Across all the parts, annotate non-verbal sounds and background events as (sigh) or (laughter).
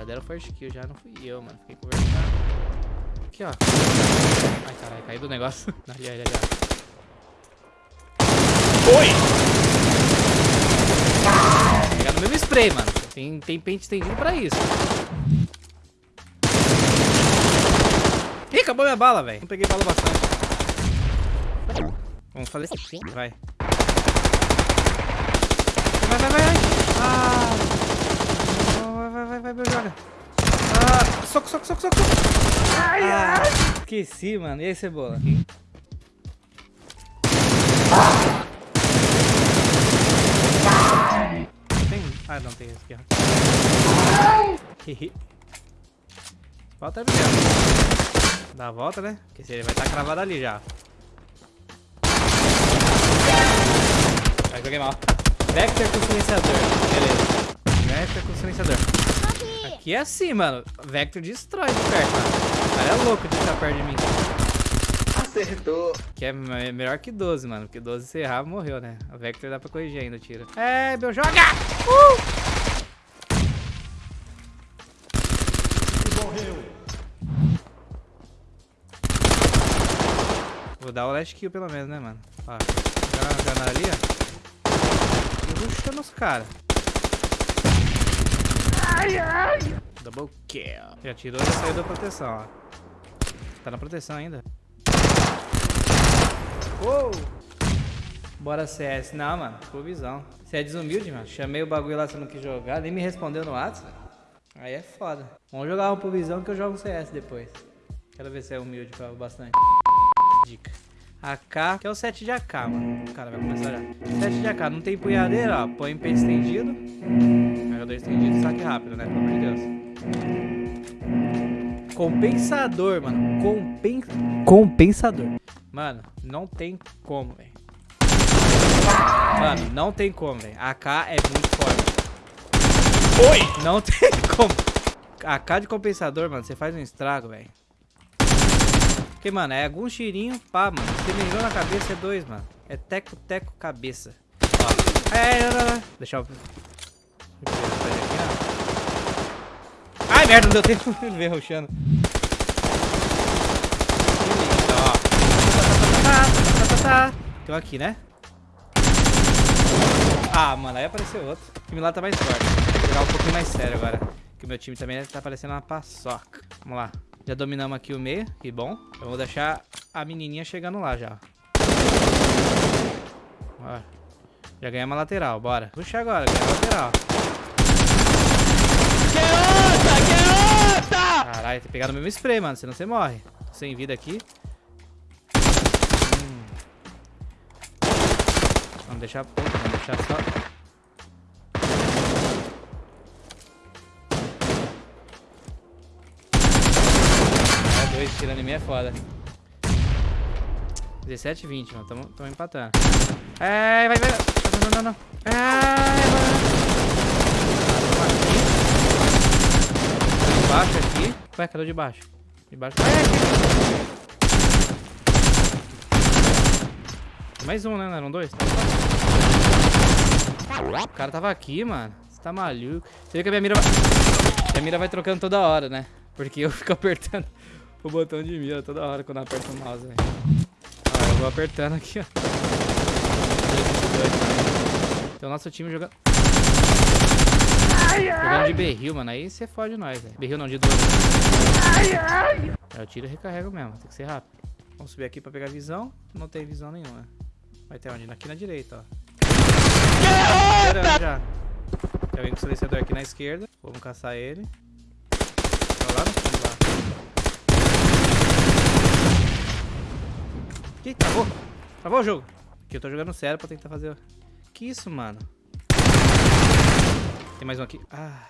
Já deram first kill, já não fui eu, mano. Fiquei conversando. Aqui, ó. Ai, caralho, caiu do negócio. Ali, ali, ali. Oi! Pegar no mesmo spray, mano. Tem, tem pente estendido pra isso. Ih, acabou minha bala, velho. Não peguei bala bastante. Vamos fazer. Vai. Vai, vai, vai, vai. Ah. Vai, vai, vai, vai, vai, joga. Ah, soco, soco, soco, soco. Ai, ah, ai. Esqueci, mano. E aí, cebola? Aqui. Tem? Ah, não tem esse aqui, ó. Volta aí, Dá a volta, né? Porque ele vai estar tá cravado ali já. Aí joguei mal. Vector com silenciador. Beleza. Vector com silenciador. Aqui é assim, mano. Vector destrói de perto, mano. O cara é louco de estar perto de mim. Acertou. Que é melhor que 12, mano. Porque 12 se errar, morreu, né? O Vector dá pra corrigir ainda o tiro. É, meu, joga! Uh! Morreu. Vou dar o last kill pelo menos, né, mano? Ó, jogar na janela ali, ó rushando os caras. Ai, ai. Double kill. Já tirou e já saiu da proteção, ó. Tá na proteção ainda. Uou! Bora CS. Não, mano. Ficou visão. Você é desumilde, mano. Chamei o bagulho lá, você não quis jogar. Nem me respondeu no WhatsApp. Aí é foda. Vamos jogar um pro visão que eu jogo CS depois. Quero ver se é humilde pra bastante. Dica. AK, que é o 7 de AK, mano. O cara vai começar já. 7 de AK, não tem punhadeira, ó. Põe em peito estendido. Carregador estendido, saque rápido, né? Pelo amor de Deus. Compensador, mano. Compen... Compensador. Mano, não tem como, velho. Mano, não tem como, velho. AK é muito forte. Oi! Não (laughs) tem como. AK de compensador, mano, você faz um estrago, velho. Porque, mano, é algum tirinho, pá, mano. Se mirou na cabeça é dois, mano. É teco, teco, cabeça. Ó. É, não, não, não. Deixa eu... Ai, merda, não deu tempo. Ele veio roxando. Tem um aqui, né? Ah, mano, aí apareceu outro. O time lá tá mais forte. Vou jogar um pouquinho mais sério agora. Que o meu time também tá parecendo uma paçoca. Vamos lá. Já dominamos aqui o meio, que bom. Eu vou deixar a menininha chegando lá já. Bora. Já ganhamos a lateral, bora. Puxa agora, ganhar a lateral. Caralho, tem que pegar no mesmo spray, mano, senão você morre. Tô sem vida aqui. Hum. Vamos deixar pouco, vamos deixar só... dois tirando em mim é foda. 17 20, mano. Tamo, tamo empatando. É, vai, vai. Não, não, não, não. É, vai. Embaixo aqui. Ué, cadê o de baixo? De baixo. É. Mais um, né? Não eram dois? O cara tava aqui, mano. Você tá maluco. Você vê que a minha mira vai... Minha mira vai trocando toda hora, né? Porque eu (laughs) fico apertando o botão de mira toda hora quando eu aperto o mouse, velho. Ó, eu vou apertando aqui, ó. Então nosso time jogando... Jogando de berril, mano. Aí você fode nós, velho. Berril não, de duas. Eu tiro e recarrego mesmo. Tem que ser rápido. Vamos subir aqui pra pegar visão. Não tem visão nenhuma. Vai ter onde? Aqui na direita, ó. Já. Já vem com o silenciador aqui na esquerda. Vamos caçar ele. Tá lá no fundo, lá. Ih, travou. Travou o jogo. Aqui eu tô jogando sério pra tentar fazer... Que isso, mano? Tem mais um aqui. Ah.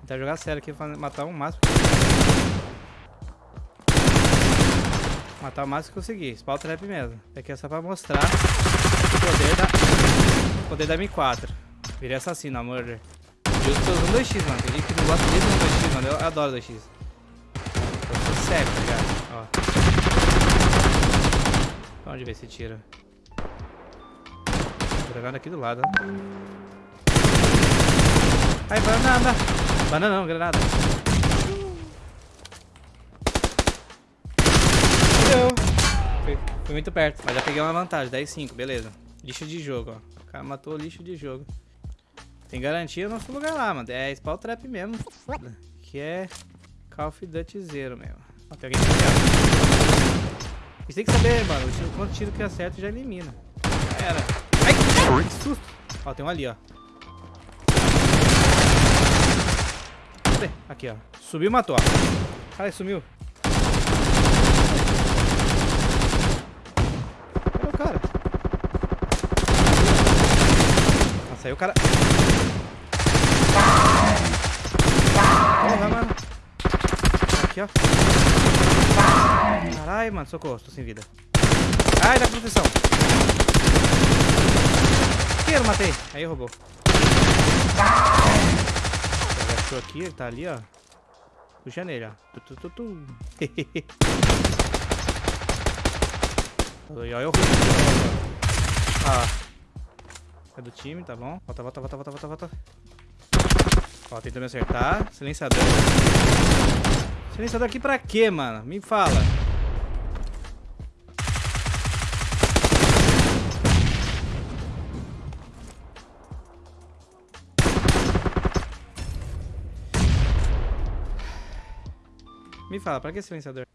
Tentar jogar sério aqui, matar um máximo. Matar o máximo que conseguir. Spawn trap mesmo. Aqui é só pra mostrar o poder da, o poder da M4. Virei assassino, amor. Eu tô usando 2x, mano. Tem gente que não gosta do 2x, mano. Eu adoro 2x. Eu tô cego, tá ligado? Ó. Pra onde ver se tira? jogando aqui do lado, ó. Ai, banana. Banana não, granada. Fui, fui muito perto, mas já peguei uma vantagem, 10-5, beleza. Lixo de jogo, ó. O cara matou lixo de jogo. Tem garantia no nosso lugar lá, mano. É spawn trap mesmo. Que é Call of Duty Zero mesmo. Ó, tem alguém aqui, Tem que saber, mano. O tiro, quanto tiro que acerta já elimina. Já era. Ai, que susto. Ó, tem um ali, ó. Cadê? Aqui, ó. Subiu e matou, ó. Caralho, sumiu. Cadê o cara? Nossa, aí o cara... Porra, mano. Aqui, ó. Caralho, mano. Socorro, tô sem vida. Ai, dá proteção. Que eu matei. Aí roubou. Ele achou aqui, ele tá ali, ó. Puxa nele, ó. Tu, tu, tu, tu. (laughs) Olha, eu Ah. É do time, tá bom. Volta, volta, volta, volta, volta, volta. Ó, tentou me acertar. Silenciador. Silenciador aqui pra quê, mano? Me fala. Me fala, pra que silenciador?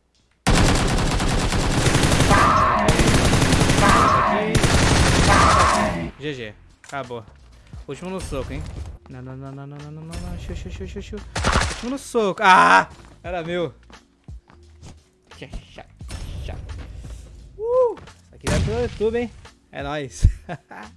GG. Acabou. Último no soco, hein? Não, não, não, não, não, não, não, não. Xiu, xiu, xiu, xiu, xiu. Último no soco. Ah! Era meu. Uh! Isso aqui vai pro YouTube, hein? É nóis. (laughs)